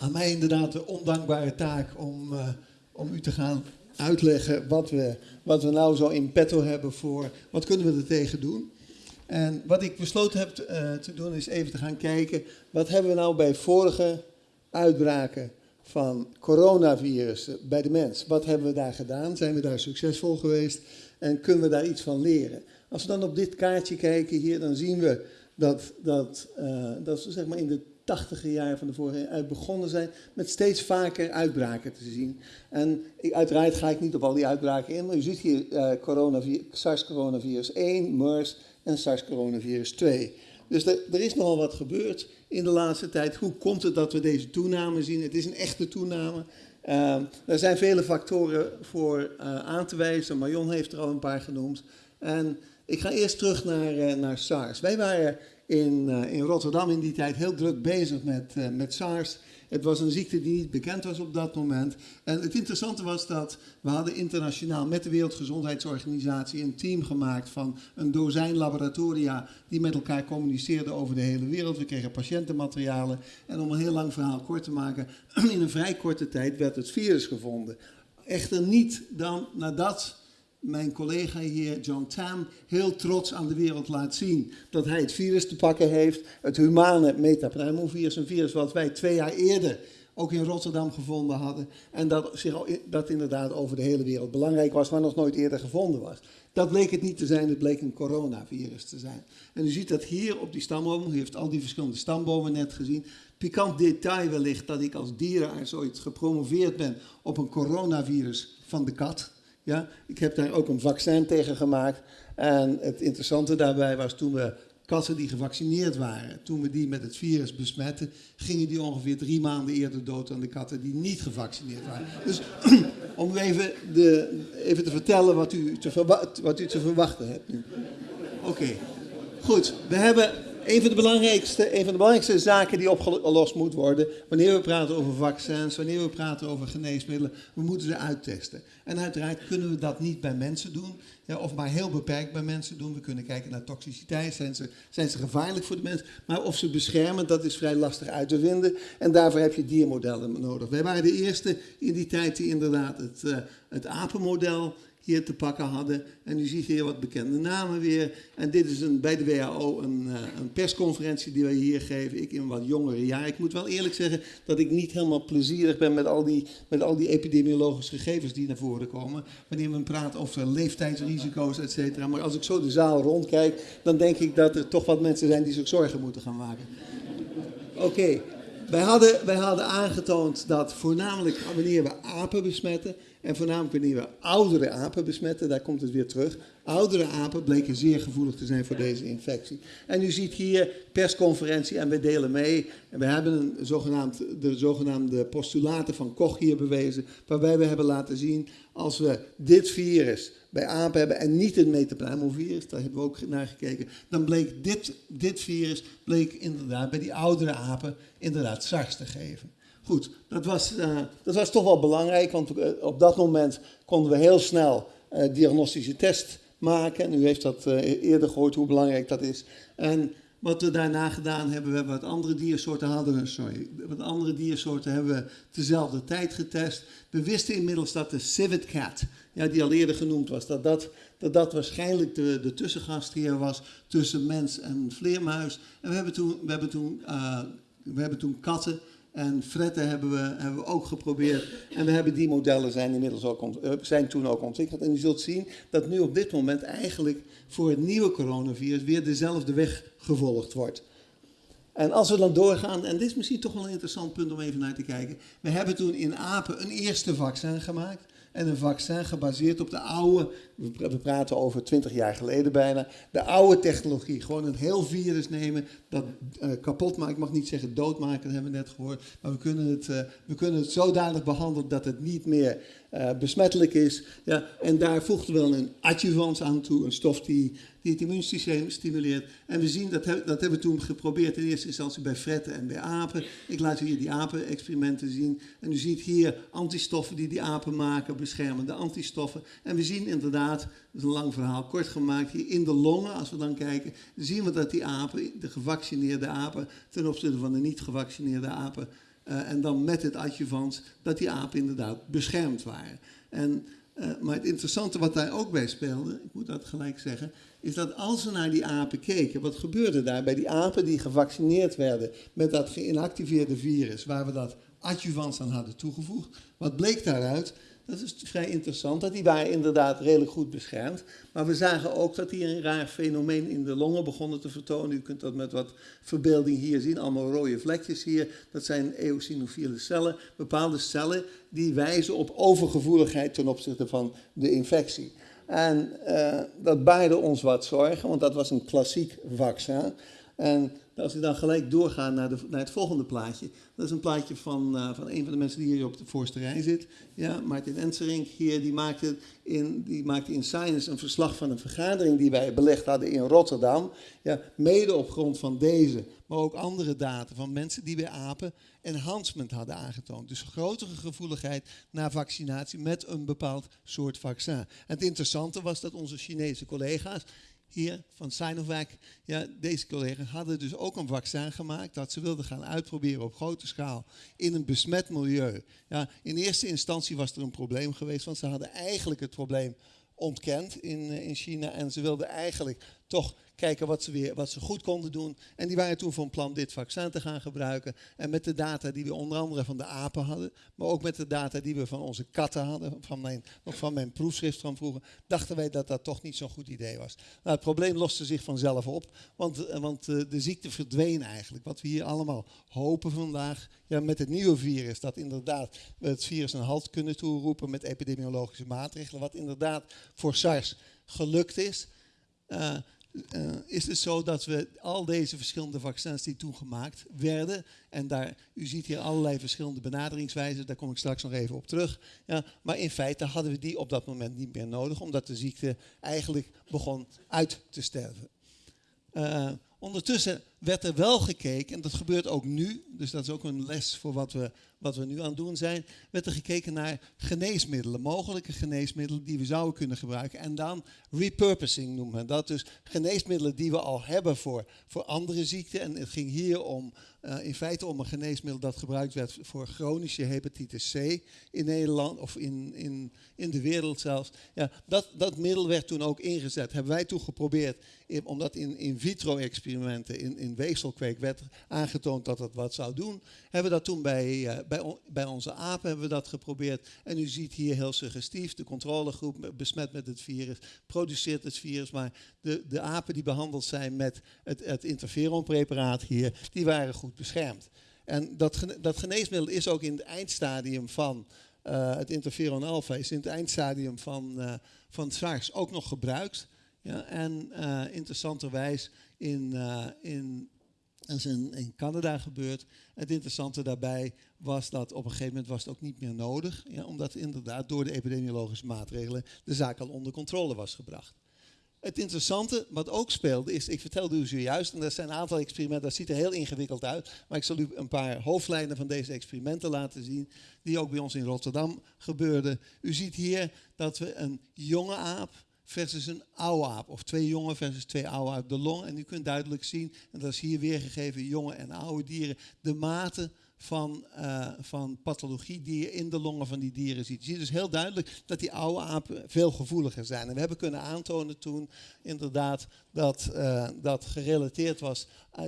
aan mij inderdaad de ondankbare taak om, uh, om u te gaan uitleggen wat we, wat we nou zo in petto hebben voor, wat kunnen we er tegen doen. En wat ik besloten heb te, uh, te doen is even te gaan kijken, wat hebben we nou bij vorige uitbraken van coronavirus bij de mens. Wat hebben we daar gedaan? Zijn we daar succesvol geweest? En kunnen we daar iets van leren? Als we dan op dit kaartje kijken hier, dan zien we dat, dat, uh, dat we zeg maar in de tachtige jaren van de vorige eeuw begonnen zijn met steeds vaker uitbraken te zien. En uiteraard ga ik niet op al die uitbraken in, maar u ziet hier uh, SARS-coronavirus 1, MERS en SARS-coronavirus 2. Dus er, er is nogal wat gebeurd in de laatste tijd. Hoe komt het dat we deze toename zien? Het is een echte toename. Uh, er zijn vele factoren voor uh, aan te wijzen. Marion heeft er al een paar genoemd. En ik ga eerst terug naar, uh, naar SARS. Wij waren in, uh, in Rotterdam in die tijd heel druk bezig met, met SARS. Het was een ziekte die niet bekend was op dat moment. En het interessante was dat we hadden internationaal met de Wereldgezondheidsorganisatie een team gemaakt van een dozijn laboratoria die met elkaar communiceerden over de hele wereld. We kregen patiëntenmaterialen en om een heel lang verhaal kort te maken, in een vrij korte tijd werd het virus gevonden. Echter niet dan nadat mijn collega hier, John Tam, heel trots aan de wereld laat zien dat hij het virus te pakken heeft. Het humane metapneumovirus, een virus wat wij twee jaar eerder ook in Rotterdam gevonden hadden. En dat, zich, dat inderdaad over de hele wereld belangrijk was, maar nog nooit eerder gevonden was. Dat bleek het niet te zijn, het bleek een coronavirus te zijn. En u ziet dat hier op die stamboom, u heeft al die verschillende stambomen net gezien. Pikant detail wellicht dat ik als dierenarts ooit gepromoveerd ben op een coronavirus van de kat. Ja, ik heb daar ook een vaccin tegen gemaakt. En het interessante daarbij was toen we katten die gevaccineerd waren, toen we die met het virus besmetten, gingen die ongeveer drie maanden eerder dood dan de katten die niet gevaccineerd waren. Dus om even, de, even te vertellen wat u te, wat u te verwachten hebt nu. Oké, goed. We hebben een van, de belangrijkste, een van de belangrijkste zaken die opgelost moet worden, wanneer we praten over vaccins, wanneer we praten over geneesmiddelen, we moeten ze uittesten. En uiteraard kunnen we dat niet bij mensen doen, of maar heel beperkt bij mensen doen. We kunnen kijken naar toxiciteit, zijn ze, zijn ze gevaarlijk voor de mens, maar of ze beschermen, dat is vrij lastig uit te vinden. En daarvoor heb je diermodellen nodig. Wij waren de eerste in die tijd die inderdaad het, uh, het apenmodel hier te pakken hadden. En u ziet hier wat bekende namen weer. En dit is een, bij de WHO een, uh, een persconferentie die wij hier geven. Ik in wat jongere jaar. Ik moet wel eerlijk zeggen dat ik niet helemaal plezierig ben met al die, met al die epidemiologische gegevens die naar voren komen. Wanneer men praat over leeftijdsrisico's, et cetera. Maar als ik zo de zaal rondkijk, dan denk ik dat er toch wat mensen zijn die zich zorgen moeten gaan maken. Oké. Wij hadden, wij hadden aangetoond dat voornamelijk wanneer we apen besmetten, en voornamelijk wanneer we oudere apen besmetten, daar komt het weer terug. Oudere apen bleken zeer gevoelig te zijn voor deze infectie. En u ziet hier persconferentie en we delen mee. En we hebben een zogenaamd, de zogenaamde postulaten van Koch hier bewezen, waarbij we hebben laten zien, als we dit virus bij apen hebben en niet het metapneumovirus, daar hebben we ook naar gekeken, dan bleek dit, dit virus bleek inderdaad bij die oudere apen inderdaad SARS te geven. Goed, dat was, uh, dat was toch wel belangrijk, want uh, op dat moment konden we heel snel uh, diagnostische test maken. En u heeft dat eerder gehoord hoe belangrijk dat is. En wat we daarna gedaan hebben, we hebben wat andere diersoorten hadden sorry, wat andere diersoorten hebben we tezelfde tijd getest. We wisten inmiddels dat de civet cat, ja, die al eerder genoemd was, dat dat, dat, waarschijnlijk de, de tussengast was tussen mens en vleermuis. En we hebben toen, we hebben toen, we hebben toen katten en fretten hebben we, hebben we ook geprobeerd. En we hebben die modellen zijn inmiddels ook zijn toen ook ontwikkeld. En u zult zien dat nu op dit moment eigenlijk voor het nieuwe coronavirus weer dezelfde weg gevolgd wordt. En als we dan doorgaan, en dit is misschien toch wel een interessant punt om even naar te kijken. We hebben toen in apen een eerste vaccin gemaakt. En een vaccin gebaseerd op de oude, we praten over 20 jaar geleden bijna, de oude technologie. Gewoon een heel virus nemen, dat uh, kapot maken. Ik mag niet zeggen doodmaken, dat hebben we net gehoord. Maar we kunnen het, uh, we kunnen het zodanig behandelen dat het niet meer uh, besmettelijk is. Ja, en daar we wel een adjuvans aan toe, een stof die, die het immuunsysteem stimuleert. En we zien, dat, dat hebben we toen geprobeerd in eerste instantie bij fretten en bij apen. Ik laat u hier die apen-experimenten zien. En u ziet hier antistoffen die die apen maken, beschermende antistoffen. En we zien inderdaad, dat is een lang verhaal, kort gemaakt, hier in de longen, als we dan kijken, zien we dat die apen, de gevaccineerde apen, ten opzichte van de niet gevaccineerde apen, en dan met het adjuvant dat die apen inderdaad beschermd waren. En, maar het interessante wat daar ook bij speelde, ik moet dat gelijk zeggen, is dat als we naar die apen keken, wat gebeurde daar bij die apen die gevaccineerd werden met dat geïnactiveerde virus, waar we dat adjuvant aan hadden toegevoegd, wat bleek daaruit? Dat is vrij interessant, dat die waren inderdaad redelijk goed beschermd. Maar we zagen ook dat die een raar fenomeen in de longen begonnen te vertonen. U kunt dat met wat verbeelding hier zien, allemaal rode vlekjes hier. Dat zijn eosinofiele cellen, bepaalde cellen die wijzen op overgevoeligheid ten opzichte van de infectie. En uh, dat baarde ons wat zorgen, want dat was een klassiek vaccin. En als we dan gelijk doorgaan naar, de, naar het volgende plaatje. Dat is een plaatje van, uh, van een van de mensen die hier op de voorste rij zit. Ja, Martin Enserink hier, die maakte, in, die maakte in Science een verslag van een vergadering die wij belegd hadden in Rotterdam. Ja, mede op grond van deze, maar ook andere data van mensen die bij apen enhancement hadden aangetoond. Dus grotere gevoeligheid naar vaccinatie met een bepaald soort vaccin. En het interessante was dat onze Chinese collega's hier van Sinovac, ja, deze collega's hadden dus ook een vaccin gemaakt dat ze wilden gaan uitproberen op grote schaal in een besmet milieu. Ja, in eerste instantie was er een probleem geweest, want ze hadden eigenlijk het probleem ontkend in, eh, in China en ze wilden eigenlijk toch kijken wat ze, weer, wat ze goed konden doen. En die waren toen van plan dit vaccin te gaan gebruiken. En met de data die we onder andere van de apen hadden, maar ook met de data die we van onze katten hadden, van mijn, nog van mijn proefschrift van vroeger, dachten wij dat dat toch niet zo'n goed idee was. Nou, het probleem loste zich vanzelf op, want, eh, want eh, de ziekte verdween eigenlijk. Wat we hier allemaal hopen vandaag, ja, met het nieuwe virus, dat inderdaad we het virus een halt kunnen toeroepen met epidemiologische maatregelen, wat inderdaad voor SARS gelukt is. Uh, uh, is het zo dat we al deze verschillende vaccins die toen gemaakt werden, en daar, u ziet hier allerlei verschillende benaderingswijzen, daar kom ik straks nog even op terug. Ja, maar in feite hadden we die op dat moment niet meer nodig, omdat de ziekte eigenlijk begon uit te sterven. Uh, ondertussen werd er wel gekeken, en dat gebeurt ook nu, dus dat is ook een les voor wat we, wat we nu aan het doen zijn, werd er gekeken naar geneesmiddelen, mogelijke geneesmiddelen die we zouden kunnen gebruiken. En dan repurposing noemen we dat. Dus geneesmiddelen die we al hebben voor, voor andere ziekten. En het ging hier om, uh, in feite om een geneesmiddel dat gebruikt werd voor chronische hepatitis C in Nederland of in, in, in de wereld zelfs. Ja, dat, dat middel werd toen ook ingezet. Hebben wij toen geprobeerd, omdat in in vitro experimenten in weefselkweek werd aangetoond dat het wat zou doen. Hebben we dat toen bij, uh, bij, onze apen hebben we dat geprobeerd. En u ziet hier heel suggestief, de controlegroep besmet met het virus, produceert het virus. Maar de, de apen die behandeld zijn met het, het interferonpreparaat hier, die waren goed beschermd. En dat, dat geneesmiddel is ook in het eindstadium van uh, het interferon alpha, is in het eindstadium van, uh, van SARS ook nog gebruikt. Ja, en uh, interessanterwijs in, uh, in, is in, in, Canada gebeurd. Het interessante daarbij was dat op een gegeven moment was het ook niet meer nodig. Ja, omdat inderdaad door de epidemiologische maatregelen de zaak al onder controle was gebracht. Het interessante wat ook speelde is, ik vertelde u zojuist, en er zijn een aantal experimenten, dat ziet er heel ingewikkeld uit, maar ik zal u een paar hoofdlijnen van deze experimenten laten zien, die ook bij ons in Rotterdam gebeurden. U ziet hier dat we een jonge aap versus een oude aap. Of twee jonge versus twee oude uit de long. En u kunt duidelijk zien, en dat is hier weergegeven, jonge en oude dieren, de mate van, uh, van pathologie die je in de longen van die dieren ziet. Je ziet dus heel duidelijk dat die oude apen veel gevoeliger zijn. En we hebben kunnen aantonen toen inderdaad dat uh, dat gerelateerd was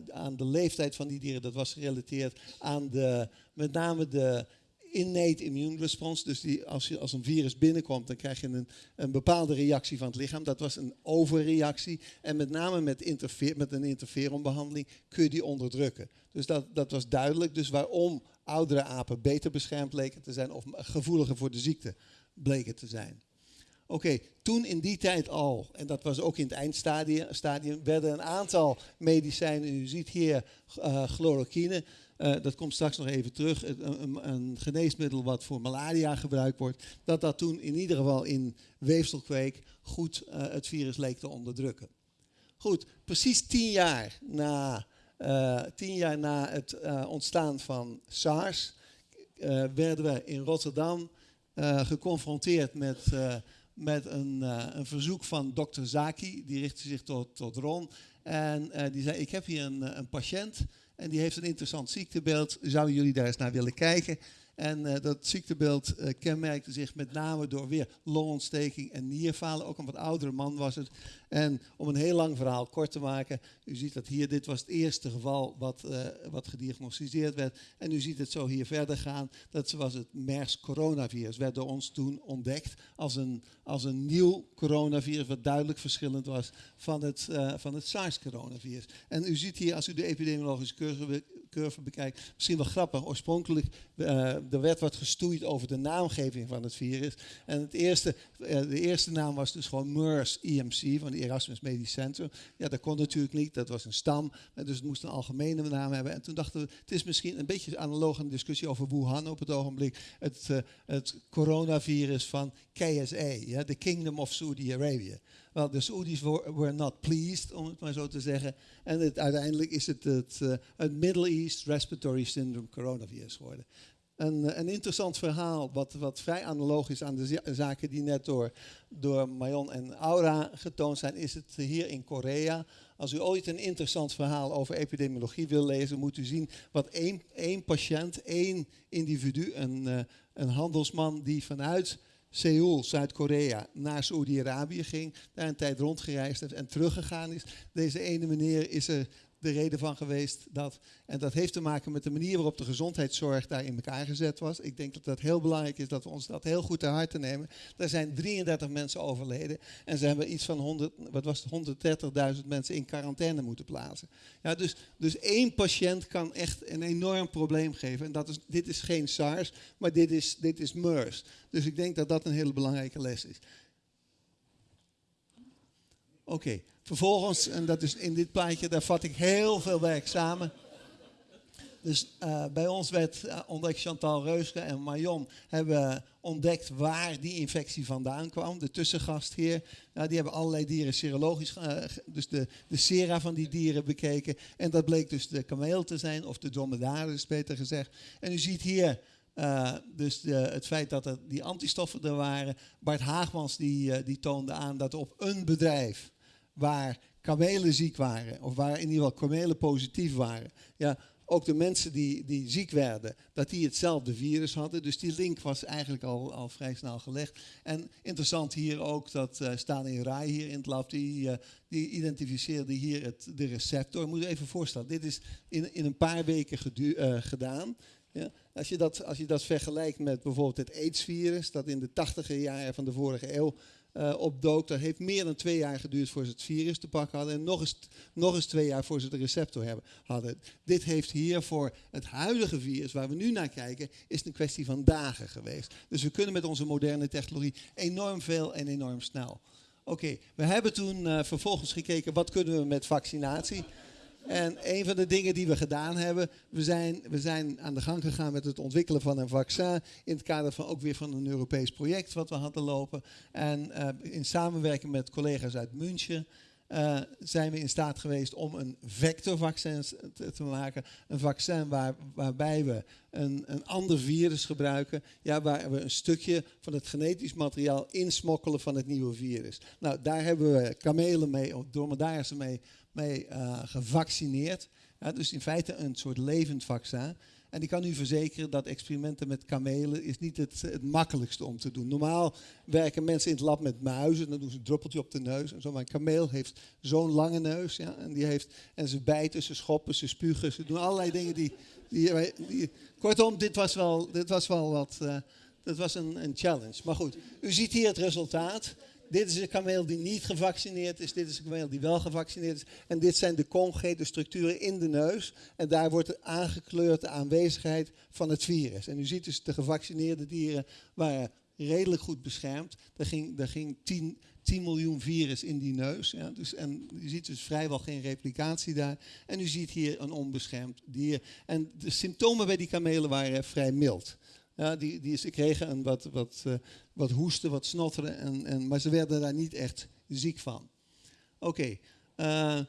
aan de leeftijd van die dieren. Dat was gerelateerd aan de, met name de innate immune response. Dus die, als, je, als een virus binnenkomt, dan krijg je een, een bepaalde reactie van het lichaam. Dat was een overreactie. En met name met, interfer, met een interferonbehandeling kun je die onderdrukken. Dus dat, dat was duidelijk. Dus waarom oudere apen beter beschermd bleken te zijn of gevoeliger voor de ziekte bleken te zijn. Oké, toen in die tijd al, en dat was ook in het eindstadium, stadium, werden een aantal medicijnen, u ziet hier uh, chloroquine, uh, dat komt straks nog even terug, een, een, een, geneesmiddel wat voor malaria gebruikt wordt, dat dat toen in ieder geval in weefselkweek goed uh, het virus leek te onderdrukken. Goed, precies tien jaar na, uh, tien jaar na het ontstaan van SARS werden we in Rotterdam geconfronteerd met, met een, een, verzoek van dokter Zaki, die richtte zich tot, tot Ron. En die zei, ik heb hier een, een patiënt En die heeft een interessant ziektebeeld. Zouden jullie daar eens naar willen kijken? En uh, dat ziektebeeld uh, kenmerkte zich met name door weer longontsteking en nierfalen. Ook een wat oudere man was het. En om een heel lang verhaal kort te maken, u ziet dat hier, dit was het eerste geval wat, uh, wat gediagnosticeerd werd. En u ziet het zo hier verder gaan. Dat was het MERS coronavirus. Werd door ons toen ontdekt als een, als een nieuw coronavirus, wat duidelijk verschillend was van het, van het SARS coronavirus. En u ziet hier, als u de epidemiologische curve curve bekijkt. Misschien wel grappig. Oorspronkelijk, uh, er werd wat gestoeid over de naamgeving van het virus. En het eerste, uh, de eerste naam was dus gewoon MERS EMC van het Erasmus Medisch Centrum. Ja, dat kon natuurlijk niet. Dat was een stam. Dus het moest een algemene naam hebben. En toen dachten we, het is misschien een beetje analoog aan de discussie over Wuhan op het ogenblik. Het, uh, het coronavirus van KSA, ja, the Kingdom of Saudi Arabia. Wel, de Saudis were not pleased, om het maar zo te zeggen. En uiteindelijk is het het, uh, het Middle East Respiratory Syndrome coronavirus geworden. Een, eh, een interessant verhaal, wat, wat vrij analoog is aan de zaken die net door, door Mayon en Aura getoond zijn, is het hier in Korea. Als u ooit een interessant verhaal over epidemiologie wil lezen, moet u zien wat één, één patiënt, één individu, een, uh, een handelsman die vanuit Seoul, Zuid-Korea, naar Saoedi-Arabië ging, daar een tijd rondgereisd heeft en teruggegaan is. Deze ene meneer is er de reden van geweest dat, en dat heeft te maken met de manier waarop de gezondheidszorg daar in elkaar gezet was. Ik denk dat dat heel belangrijk is dat we ons dat heel goed ter harte nemen. Er zijn 33 mensen overleden en ze hebben iets van 100, wat was 130.000 mensen in quarantaine moeten plaatsen. Ja, dus, dus één patiënt kan echt een enorm probleem geven. En dat is, dit is geen SARS, maar dit is, dit is MERS. Dus ik denk dat dat een hele belangrijke les is. Oké, vervolgens, en dat is in dit plaatje, daar vat ik heel veel werk samen. Dus uh, bij ons werd uh, ontdekt Chantal Reuske en Marion hebben ontdekt waar die infectie vandaan kwam. De tussengast hier, nou, die hebben allerlei dieren serologisch, uh, dus de, de sera van die dieren bekeken. En dat bleek dus de kameel te zijn, of de dromedaris beter gezegd. En u ziet hier uh, dus de, het feit dat er die antistoffen er waren. Bart Haagmans die, uh, die toonde aan dat op een bedrijf waar kamelen ziek waren, of waar in ieder geval kamelen positief waren, ja, ook de mensen die, die ziek werden, dat die hetzelfde virus hadden. Dus die link was eigenlijk al, al vrij snel gelegd. En interessant hier ook dat uh, Stalin Rai hier in het lab, die, die identificeerde hier het, de receptor. Moet je even voorstellen, dit is in, in een paar weken gedaan. Ja, als, je dat, als je dat vergelijkt met bijvoorbeeld het AIDS-virus, dat in de tachtiger jaren van de vorige eeuw uh, opdook, dat heeft meer dan twee jaar geduurd voor ze het virus te pakken hadden en nog eens, nog eens twee jaar voor ze de receptor hebben, hadden. Dit heeft hier voor het huidige virus, waar we nu naar kijken, is een kwestie van dagen geweest. Dus we kunnen met onze moderne technologie enorm veel en enorm snel. Oké, we hebben toen uh, vervolgens gekeken wat kunnen we met vaccinatie. En een van de dingen die we gedaan hebben, we zijn, we zijn aan de gang gegaan met het ontwikkelen van een vaccin in het kader van ook weer van een Europees project wat we hadden lopen. En uh, in samenwerking met collega's uit München uh, zijn we in staat geweest om een vectorvaccin te, te maken. Een vaccin waar, waarbij we een, een ander virus gebruiken, ja, waar we een stukje van het genetisch materiaal insmokkelen van het nieuwe virus. Nou, daar hebben we kamelen mee, of dromedarissen mee mee uh, gevaccineerd. Dus in feite een soort levend vaccin. En ik kan u verzekeren dat experimenten met kamelen is niet het, het makkelijkste om te doen. Normaal werken mensen in het lab met muizen, dan doen ze een druppeltje op de neus en zo. Maar een kameel heeft zo'n lange neus, ja, en, die heeft, en ze bijten, ze schoppen, ze spugen, ze doen allerlei dingen die... die, kortom, dit was wel, dit was wel wat... Uh, dat was een, een challenge. Maar goed, u ziet hier het resultaat. Dit is een kameel die niet gevaccineerd is. Dit is een kameel die wel gevaccineerd is. En dit zijn de congete structuren in de neus. En daar wordt aangekleurd de aanwezigheid van het virus. En u ziet dus de gevaccineerde dieren waren redelijk goed beschermd. Er ging, er ging 10, 10 miljoen virus in die neus. Ja, dus, en u ziet dus vrijwel geen replicatie daar. En u ziet hier een onbeschermd dier. En de symptomen bij die kamelen waren vrij mild. Ja, die, die, ze kregen een wat, wat, uh, wat hoesten, wat snotteren, en, en, maar ze werden daar niet echt ziek van. Oké, okay.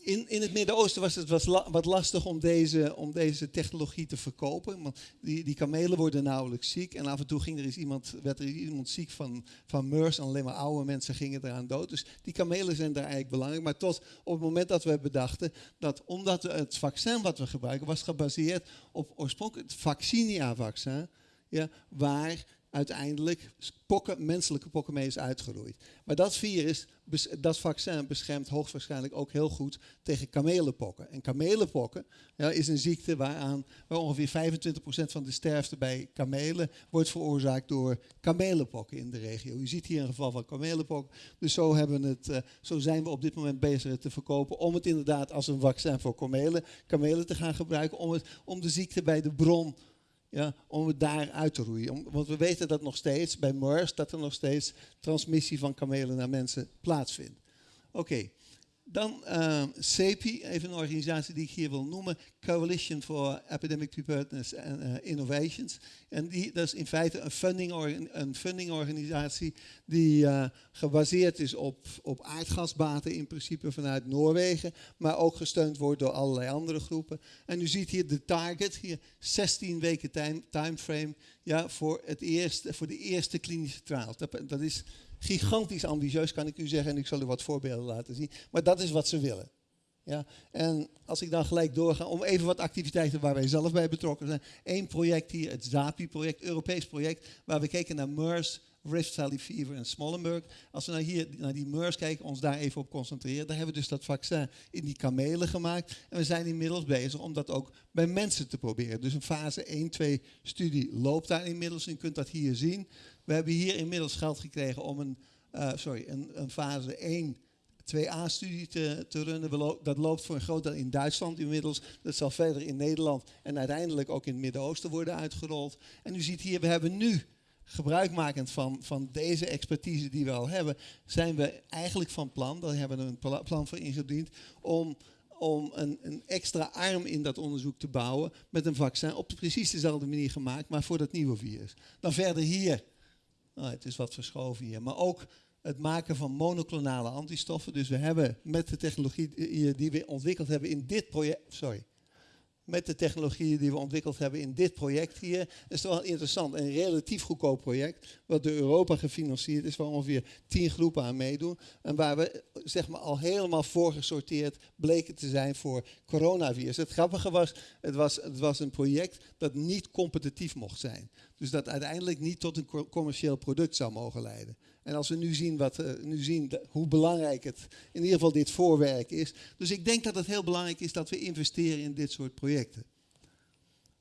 In, in het Midden-Oosten was het wat lastig om deze, om deze technologie te verkopen. Want die, die kamelen worden nauwelijks ziek. En af en toe ging er eens iemand, werd er iemand ziek van, van MERS. En alleen maar oude mensen gingen eraan dood. Dus die kamelen zijn daar eigenlijk belangrijk. Maar tot op het moment dat we bedachten dat omdat het vaccin wat we gebruiken was gebaseerd op oorspronkelijk het vaccinia-vaccin. Ja, waar uiteindelijk pokken, menselijke is uitgeroeid. Maar dat virus, dat vaccin beschermt hoogstwaarschijnlijk ook heel goed tegen kamelenpokken. En kamelenpokken ja, is een ziekte waaraan waar ongeveer 25% van de sterfte bij kamelen wordt veroorzaakt door kamelenpokken in de regio. U ziet hier een geval van kamelenpokken. Dus zo, hebben het, uh, zo zijn we op dit moment bezig te verkopen om het inderdaad als een vaccin voor kamelen, kamelen te gaan gebruiken, om, het, om de ziekte bij de bron ja, om het daar uit te roeien. want we weten dat nog steeds bij MERS, dat er nog steeds transmissie van kamelen naar mensen plaatsvindt. Oké, dan uh, CEPI, even een organisatie die ik hier wil noemen, Coalition for Epidemic Preparedness and uh, Innovations. En die, dat is in feite een funding, een funding organisatie die uh, gebaseerd is op, op aardgasbaten in principe vanuit Noorwegen, maar ook gesteund wordt door allerlei andere groepen. En u ziet hier de target, hier 16 weken time, timeframe ja, voor, het eerste, voor de eerste klinische trials. Dat, dat is gigantisch ambitieus, kan ik u zeggen. En ik zal u wat voorbeelden laten zien. Maar dat is wat ze willen. Ja, en als ik dan gelijk doorga om even wat activiteiten waar wij zelf bij betrokken zijn. Eén project hier, het ZAPI-project, Europees project, waar we keken naar MERS, Rift Valley Fever en Smallenberg. Als we nou hier naar die MERS kijken, ons daar even op concentreren, daar hebben we dus dat vaccin in die kamelen gemaakt. En we zijn inmiddels bezig om dat ook bij mensen te proberen. Dus een fase 1-2 studie loopt daar inmiddels. U kunt dat hier zien. We hebben hier inmiddels geld gekregen om een, uh, sorry, een, een fase 1 2A-studie te, te runnen. dat loopt voor een groot deel in Duitsland inmiddels. Dat zal verder in Nederland en uiteindelijk ook in het Midden-Oosten worden uitgerold. En u ziet hier, we hebben nu gebruikmakend van, van deze expertise die we al hebben, zijn we eigenlijk van plan, daar hebben we een plan voor ingediend, om, om een, een, extra arm in dat onderzoek te bouwen met een vaccin op precies dezelfde manier gemaakt, maar voor dat nieuwe virus. Dan verder hier, nou, het is wat verschoven hier, maar ook het maken van monoclonale antistoffen. Dus we hebben met de technologie die we ontwikkeld hebben in dit project, sorry, met de technologieën die we ontwikkeld hebben in dit project hier. Dat is wel interessant. Een relatief goedkoop project, wat door Europa gefinancierd is, waar ongeveer tien groepen aan meedoen. En waar we zeg maar, al helemaal voorgesorteerd bleken te zijn voor coronavirus. Het grappige was het, was, het was een project dat niet competitief mocht zijn. Dus dat uiteindelijk niet tot een commercieel product zou mogen leiden. En als we nu zien, wat, uh, nu zien hoe belangrijk het in ieder geval dit voorwerk is. Dus ik denk dat het heel belangrijk is dat we investeren in dit soort projecten.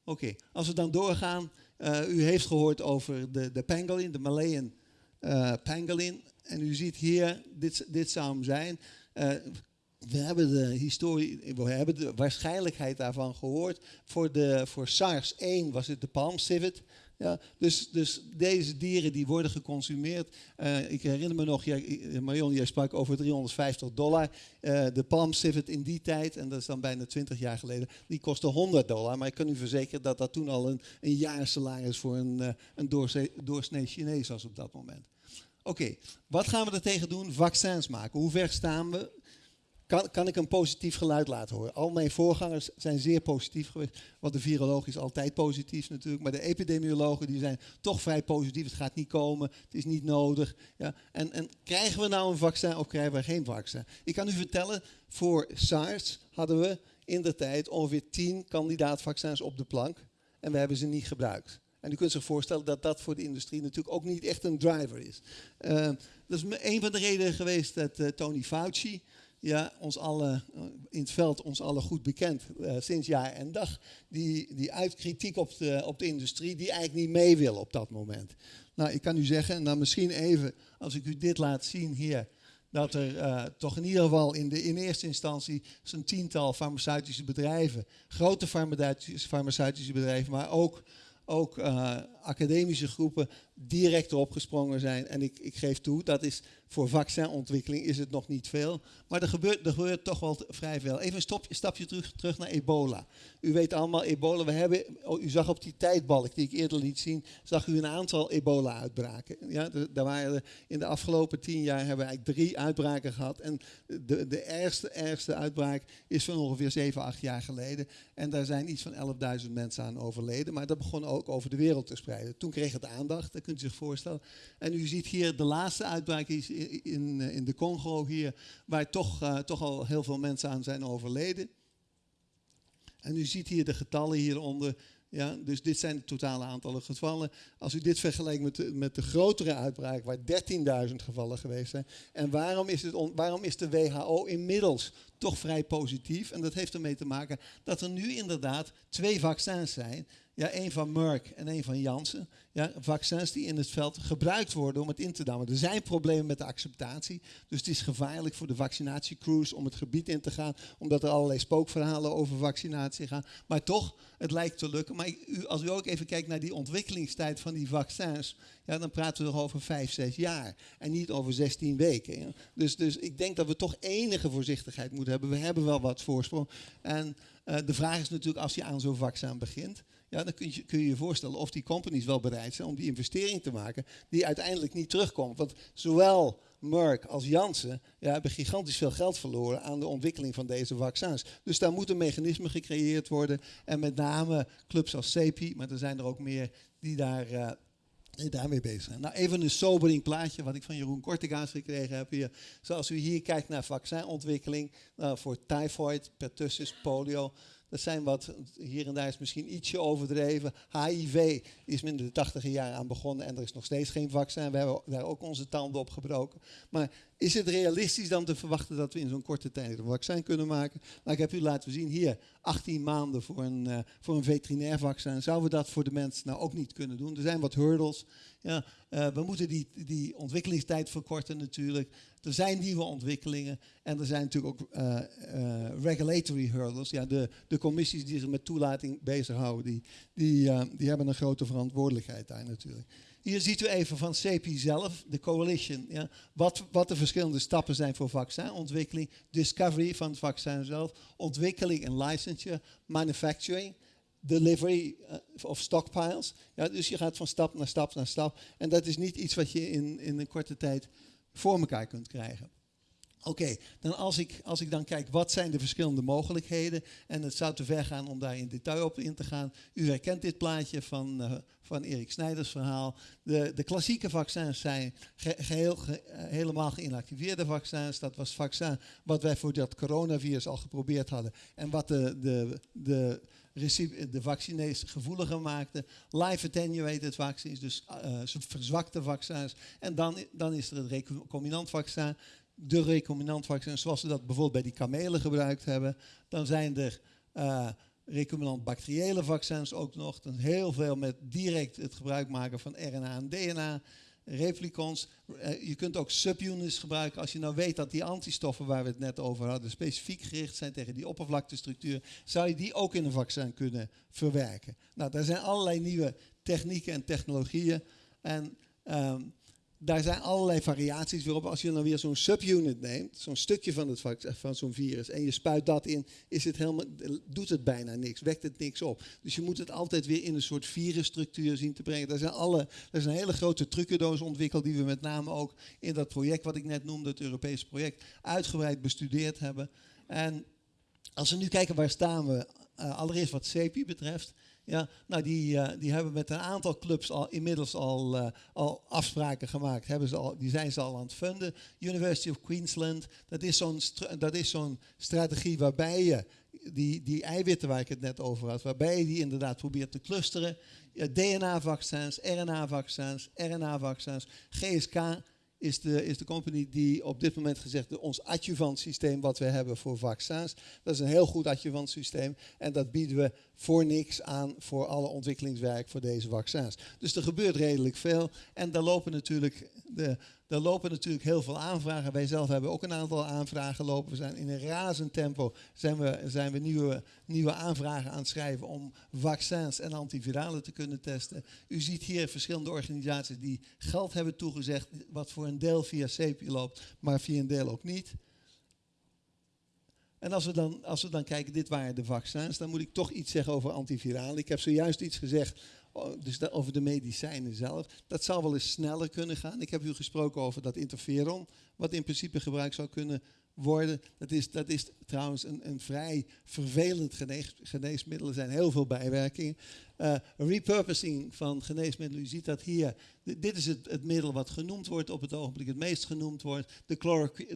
Oké, als we dan doorgaan. Uh, u heeft gehoord over de, de pangolin, de Malayan uh, pangolin. En u ziet hier, dit, dit zou hem zijn. we hebben de historie, we hebben de waarschijnlijkheid daarvan gehoord. Voor, de, voor SARS-1 was het de palm civet. Ja, dus, dus deze dieren die worden geconsumeerd. Uh, ik herinner me nog, jij, Marion, jij sprak over 350 dollar. Uh, de Palm Civet in die tijd, en dat is dan bijna 20 jaar geleden, die kostte 100 dollar. Maar ik kan u verzekeren dat dat toen al een, een jaarsalaris voor een, uh, een doorsnee Chinees was op dat moment. Oké, wat gaan we er tegen doen? Vaccins maken. Hoe ver staan we? Kan, kan ik een positief geluid laten horen. Al mijn voorgangers zijn zeer positief geweest. Want de viroloog is altijd positief natuurlijk. Maar de epidemiologen die zijn toch vrij positief. Het gaat niet komen, het is niet nodig. Ja. En, en krijgen we nou een vaccin of krijgen we geen vaccin? Ik kan u vertellen, voor SARS hadden we in de tijd ongeveer 10 kandidaatvaccins op de plank. En we hebben ze niet gebruikt. En u kunt zich voorstellen dat dat voor de industrie natuurlijk ook niet echt een driver is. Uh, dat is een van de redenen geweest dat uh, Tony Fauci ja, ons alle, eh, in het veld ons allen goed bekend uh, sinds jaar en dag. Die, die uit kritiek op de, op de industrie die eigenlijk niet mee wil op dat moment. Nou, ik kan u zeggen, en dan misschien even, als ik u dit laat zien hier, dat er uh, toch in ieder geval in, de, in eerste instantie zo'n tiental farmaceutische bedrijven, grote farmaceutische, farmaceutische bedrijven, maar ook ook uh, academische groepen direct erop gesprongen zijn. En ik, ik geef toe, dat is voor vaccinontwikkeling is het nog niet veel. Maar er gebeurt, er gebeurt toch wel vrij veel. Even een stopje, stapje terug, terug naar ebola. U weet allemaal, ebola, we hebben, oh, u zag op die tijdbalk die ik eerder liet zien, zag u een aantal ebola-uitbraken. Ja, daar waren in de afgelopen tien jaar hebben we eigenlijk drie uitbraken gehad. En de, de ergste, ergste uitbraak is van ongeveer 7, 8 jaar geleden. En daar zijn iets van 11.000 mensen aan overleden. Maar dat begon ook over de wereld te spreiden. Toen kreeg het aandacht, dat kunt u zich voorstellen. En u ziet hier de laatste uitbraak is in, in de Congo hier, waar toch, uh, toch al heel veel mensen aan zijn overleden. En u ziet hier de getallen hieronder. Ja, dus dit zijn het totale aantallen gevallen. Als u dit vergelijkt met de, met de grotere uitbraak, waar 13.000 gevallen geweest zijn. En waarom is, het waarom is de WHO inmiddels toch vrij positief? En dat heeft ermee te maken dat er nu inderdaad twee vaccins zijn ja, een van Merck en een van Janssen. Ja, vaccins die in het veld gebruikt worden om het in te dammen. Er zijn problemen met de acceptatie. Dus het is gevaarlijk voor de vaccinatiecrews om het gebied in te gaan. Omdat er allerlei spookverhalen over vaccinatie gaan. Maar toch, het lijkt te lukken. Maar als u ook even kijkt naar die ontwikkelingstijd van die vaccins. Ja, dan praten we er over vijf, zes jaar. En niet over 16 weken. Dus, dus ik denk dat we toch enige voorzichtigheid moeten hebben. We hebben wel wat voorsprong. En uh, de vraag is natuurlijk als je aan zo'n vaccin begint ja, dan kun je, kun je je voorstellen of die companies wel bereid zijn om die investering te maken die uiteindelijk niet terugkomt. Want zowel Merck als Janssen ja, hebben gigantisch veel geld verloren aan de ontwikkeling van deze vaccins. Dus daar moet een mechanisme gecreëerd worden. En met name clubs als CEPI, maar er zijn er ook meer die daar... Uh, daarmee bezig zijn. Nou, even een sobering plaatje wat ik van Jeroen Kortegaas gekregen heb hier. Zoals u hier kijkt naar vaccinontwikkeling nou, voor typhoid, pertussis, polio. Dat zijn wat, hier en daar is misschien ietsje overdreven. HIV is in de tachtige jaren aan begonnen en er is nog steeds geen vaccin. We hebben daar ook onze tanden op gebroken. Maar is het realistisch dan te verwachten dat we in zo'n korte tijd een vaccin kunnen maken? Nou, ik heb u laten zien hier, 18 maanden voor een, uh, voor een veterinair vaccin. Zouden we dat voor de mensen nou ook niet kunnen doen? Er zijn wat hurdles. Ja, uh, we moeten die, die ontwikkelingstijd verkorten natuurlijk. Er zijn nieuwe ontwikkelingen en er zijn natuurlijk ook uh, regulatory hurdles. Ja, de, de commissies die zich met toelating bezighouden, die, die, die hebben een grote verantwoordelijkheid daar natuurlijk. Hier ziet u even van CEPI zelf, de coalition, ja, wat, wat de verschillende stappen zijn voor vaccinontwikkeling, discovery van het vaccin zelf, ontwikkeling en licensure, manufacturing, delivery of stockpiles. Ja, dus je gaat van stap naar stap naar stap. En dat is niet iets wat je in, in een korte tijd voor elkaar kunt krijgen. Oké, dan als ik, als ik dan kijk wat zijn de verschillende mogelijkheden, en het zou te ver gaan om daar in detail op in te gaan. U herkent dit plaatje van, uh, van Erik Snijders verhaal. De, de klassieke vaccins zijn geheel, ge, uh, helemaal geïnactiveerde vaccins. Dat was vaccin wat wij voor dat coronavirus al geprobeerd hadden. En wat de, de, de, de vaccinees gevoeliger maakte. Live attenuated vaccins, dus uh, verzwakte vaccins. En dan, dan is er het recombinant vaccin de recombinant vaccins zoals ze dat bijvoorbeeld bij die kamelen gebruikt hebben. Dan zijn er uh, recombinant bacteriële vaccins ook nog. Dan heel veel met direct het gebruik maken van RNA en DNA. Replicons. Uh, je kunt ook subunits gebruiken. Als je nou weet dat die antistoffen waar we het net over hadden specifiek gericht zijn tegen die oppervlaktestructuur, zou je die ook in een vaccin kunnen verwerken. Nou, daar zijn allerlei nieuwe technieken en technologieën. En um, daar zijn allerlei variaties weer op. Als je dan weer zo'n subunit neemt, zo'n stukje van, het, van zo'n virus, en je spuit dat in, is het helemaal, doet het bijna niks, wekt het niks op. Dus je moet het altijd weer in een soort virusstructuur zien te brengen. Daar zijn alle, is een hele grote trucendoos ontwikkeld, die we met name ook in dat project wat ik net noemde, het Europese project, uitgebreid bestudeerd hebben. En als we nu kijken waar staan we, uh, allereerst wat CEPI betreft, ja, nou die, uh, die hebben met een aantal clubs al, inmiddels al, uh, al afspraken gemaakt. Hebben ze al, die zijn ze al aan het funden. University of Queensland, dat is zo'n zo'n strategie waarbij je die, die eiwitten waar ik het net over had, waarbij je die inderdaad probeert te clusteren. DNA-vaccins, RNA-vaccins, RNA-vaccins, GSK is de, is de company die op dit moment gezegd ons adjuvant systeem wat we hebben voor vaccins. Dat is een heel goed adjuvant systeem en dat bieden we voor niks aan voor alle ontwikkelingswerk voor deze vaccins. Dus er gebeurt redelijk veel. En daar lopen natuurlijk, de, daar lopen natuurlijk heel veel aanvragen. Wij zelf hebben ook een aantal aanvragen lopen. We zijn in een razend tempo zijn we, zijn we nieuwe, nieuwe aanvragen aan het schrijven om vaccins en antiviralen te kunnen testen. U ziet hier verschillende organisaties die geld hebben toegezegd, wat voor een deel via CEPI loopt, maar via een deel ook niet. En als we, dan, als we dan kijken, dit waren de vaccins, dan moet ik toch iets zeggen over antiviralen. Ik heb zojuist iets gezegd dus over de medicijnen zelf. Dat zou wel eens sneller kunnen gaan. Ik heb u gesproken over dat interferon, wat in principe gebruikt zou kunnen worden. Dat is, dat is trouwens een, een vrij vervelend genees, geneesmiddel. Er zijn heel veel bijwerkingen. Uh, repurposing van geneesmiddelen, u ziet dat hier. dit is het, middel wat genoemd wordt op het ogenblik, het meest genoemd wordt. De,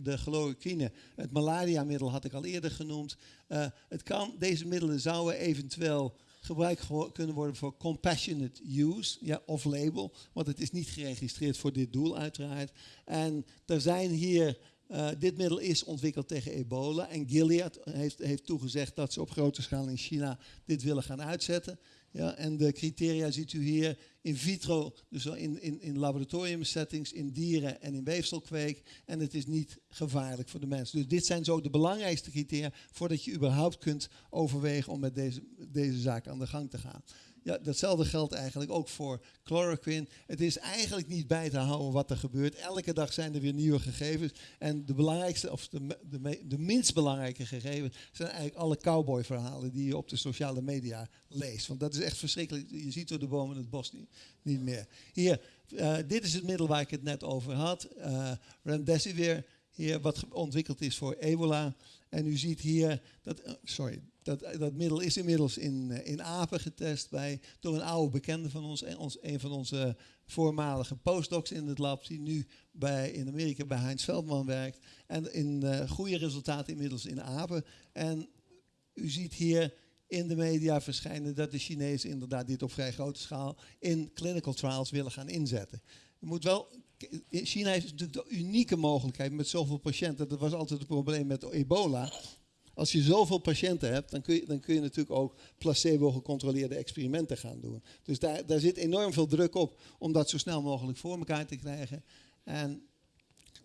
de chloroquine, het malaria-middel had ik al eerder genoemd. Uh, het kan, deze middelen zouden eventueel gebruikt kunnen worden voor compassionate use, ja, of label, want het is niet geregistreerd voor dit doel uiteraard. En er zijn hier uh, dit middel is ontwikkeld tegen ebola en Gilead heeft, heeft toegezegd dat ze op grote schaal in China dit willen gaan uitzetten. Ja, en de criteria ziet u hier in vitro, dus in, in, in laboratoriumsettings, in dieren en in weefselkweek. En het is niet gevaarlijk voor de mens. Dus dit zijn zo de belangrijkste criteria voordat je überhaupt kunt overwegen om met deze, deze zaak aan de gang te gaan. Ja, datzelfde geldt eigenlijk ook voor chloroquine. Het is eigenlijk niet bij te houden wat er gebeurt. Elke dag zijn er weer nieuwe gegevens. En de belangrijkste, of de, de, de minst belangrijke gegevens, zijn eigenlijk alle cowboy-verhalen die je op de sociale media leest. Want dat is echt verschrikkelijk. Je ziet door de bomen het bos niet, niet meer. Hier, uh, dit is het middel waar ik het net over had. Uh, remdesivir, hier, wat ontwikkeld is voor ebola. En u ziet hier, dat, eh, sorry, dat, dat middel is inmiddels in, eh, in apen getest bij, door een oude bekende van ons, ons, een van onze voormalige postdocs in het lab, die nu bij, in Amerika bij Heinz Veldman werkt. En in uh, goede resultaten inmiddels in apen. En u ziet hier in de media verschijnen dat de Chinezen inderdaad dit op vrij grote schaal in clinical trials willen gaan inzetten. Je moet wel China heeft natuurlijk de unieke mogelijkheid met zoveel patiënten. Dat was altijd het probleem met ebola. Als je zoveel patiënten hebt, dan kun je, dan kun je natuurlijk ook placebo-gecontroleerde experimenten gaan doen. Dus daar, daar zit enorm veel druk op om dat zo snel mogelijk voor elkaar te krijgen. En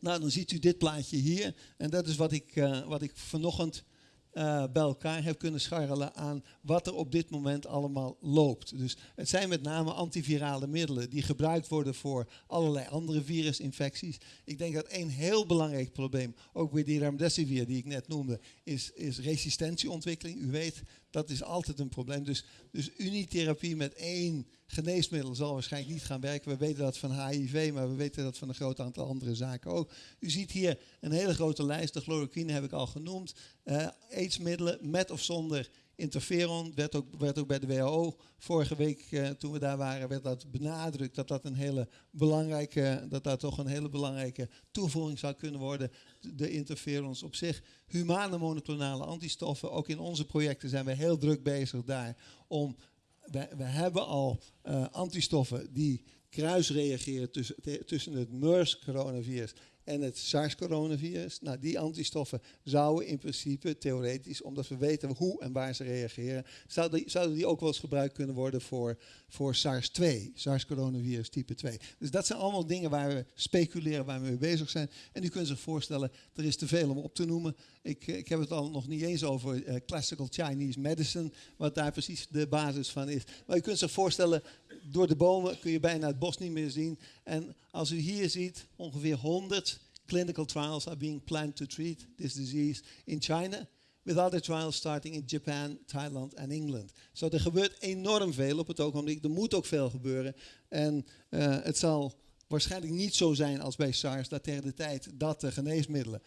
nou, dan ziet u dit plaatje hier. En dat is wat ik, uh, wat ik vanochtend uh, bij elkaar heb kunnen scharrelen aan wat er op dit moment allemaal loopt. Dus het zijn met name antivirale middelen die gebruikt worden voor allerlei andere virusinfecties. Ik denk dat een heel belangrijk probleem, ook bij die remdesivir die ik net noemde, is, is resistentieontwikkeling. U weet, dat is altijd een probleem. Dus, dus unitherapie met één geneesmiddel zal waarschijnlijk niet gaan werken. We weten dat van HIV, maar we weten dat van een groot aantal andere zaken ook. U ziet hier een hele grote lijst. De chloroquine heb ik al genoemd. Uh, aidsmiddelen met of zonder interferon. Werd ook, werd ook bij de WHO vorige week, uh, toen we daar waren, werd dat benadrukt dat dat een hele belangrijke, dat dat toch een hele belangrijke toevoeging zou kunnen worden. De interferons op zich. Humane monoclonale antistoffen. Ook in onze projecten zijn we heel druk bezig daar om we, we hebben al uh, antistoffen die kruisreageren tussen, tussen het MERS-coronavirus en het SARS-coronavirus. Nou, die antistoffen zouden in principe, theoretisch, omdat we weten hoe en waar ze reageren, zouden, zouden die ook wel eens gebruikt kunnen worden voor, voor SARS-2, SARS-coronavirus type 2. Dus dat zijn allemaal dingen waar we speculeren, waar we mee bezig zijn. En u kunt zich voorstellen, er is te veel om op te noemen. Ik, ik heb het al nog niet eens over uh, classical Chinese medicine, wat daar precies de basis van is. Maar u kunt zich voorstellen, door de bomen kun je bijna het bos niet meer zien. En als u hier ziet, ongeveer 100 clinical trials are being planned to treat this disease in China. With other trials starting in Japan, Thailand en England. Zo er gebeurt enorm veel op het ogenblik. Er moet ook veel gebeuren. En uh, het zal waarschijnlijk niet zo zijn als bij SARS, dat tegen de tijd dat de geneesmiddelen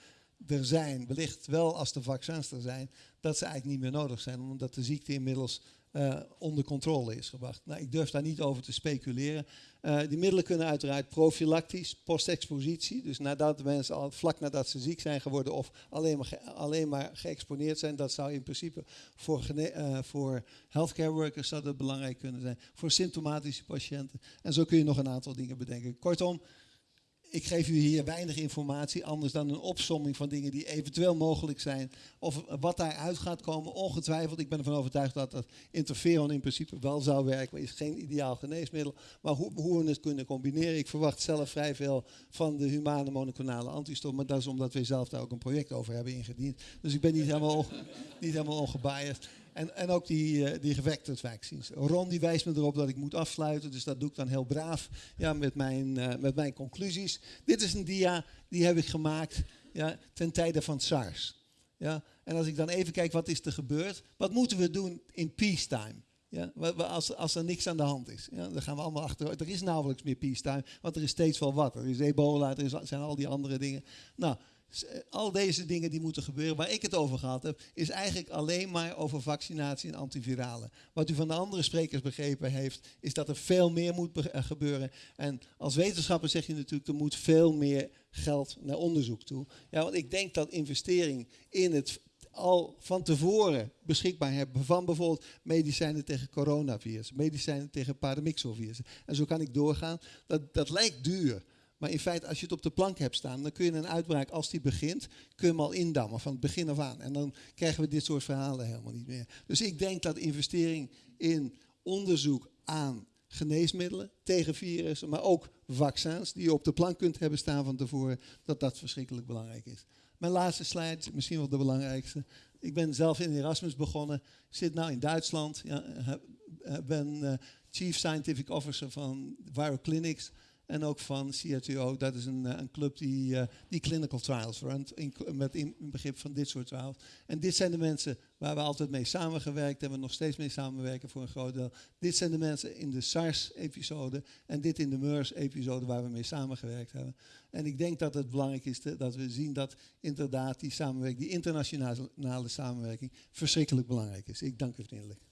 er zijn, wellicht wel als de vaccins er zijn, dat ze eigenlijk niet meer nodig zijn, omdat de ziekte inmiddels uh, onder controle is gebracht. Nou, ik durf daar niet over te speculeren. Uh, die middelen kunnen uiteraard profilactisch, postexpositie, dus nadat mensen al vlak nadat ze ziek zijn geworden of alleen maar, alleen maar geëxponeerd zijn, dat zou in principe voor, uh, voor healthcare workers dat belangrijk kunnen zijn, voor symptomatische patiënten. En zo kun je nog een aantal dingen bedenken. Kortom, ik geef u hier weinig informatie, anders dan een opsomming van dingen die eventueel mogelijk zijn. Of wat daaruit gaat komen, ongetwijfeld. Ik ben ervan overtuigd dat dat interferon in principe wel zou werken, maar is geen ideaal geneesmiddel. Maar hoe, hoe we het kunnen combineren, ik verwacht zelf vrij veel van de humane monoclonale antistof. Maar dat is omdat we zelf daar ook een project over hebben ingediend. Dus ik ben niet helemaal, niet helemaal ongebiased. En, en ook die, uh, die vaccines. Ron die wijst me erop dat ik moet afsluiten, dus dat doe ik dan heel braaf ja, met, mijn, uh, met mijn conclusies. Dit is een dia, die heb ik gemaakt ja, ten tijde van SARS. Ja, en als ik dan even kijk wat is er gebeurd, wat moeten we doen in peacetime? Ja, als, als er niks aan de hand is. Ja, dan gaan we allemaal achter. Er is nauwelijks meer peacetime, want er is steeds wel wat. Er is ebola, er zijn al die andere dingen. Nou, eh, al deze dingen die moeten gebeuren. Waar ik het over gehad heb, is eigenlijk alleen maar over vaccinatie en antiviralen. Wat u van de andere sprekers begrepen heeft, is dat er veel meer moet eh, gebeuren. En als wetenschapper zeg je natuurlijk, er moet veel meer geld naar onderzoek toe. Ja, want ik denk dat investering in het al van tevoren beschikbaar hebben van bijvoorbeeld medicijnen tegen coronavirus, medicijnen tegen paramyxelvirus. En zo kan ik doorgaan. Dat, dat lijkt duur. Maar in feite, als je het op de plank hebt staan, dan kun je een uitbraak, als die begint, kun je hem al indammen van het begin af aan. En dan krijgen we dit soort verhalen helemaal niet meer. Dus ik denk dat investering in onderzoek aan geneesmiddelen tegen virussen, maar ook vaccins die je op de plank kunt hebben staan van tevoren, dat dat verschrikkelijk belangrijk is. Mijn laatste slide, misschien wel de belangrijkste. Ik ben zelf in Erasmus begonnen, zit nu in Duitsland, ja, ben uh, Chief Scientific Officer van Viral Clinics en ook van CRTO. Dat is een, eh, een club die, uh, die clinical trials runt, in, met in, begrip van dit soort trials. En dit zijn de mensen waar we altijd mee samengewerkt hebben, nog steeds mee samenwerken voor een groot deel. Dit zijn de mensen in de SARS-episode en dit in de MERS-episode waar we mee samengewerkt hebben. En ik denk dat het belangrijk is dat we zien dat inderdaad die samenwerking, die internationale samenwerking, verschrikkelijk belangrijk is. Ik dank u vriendelijk.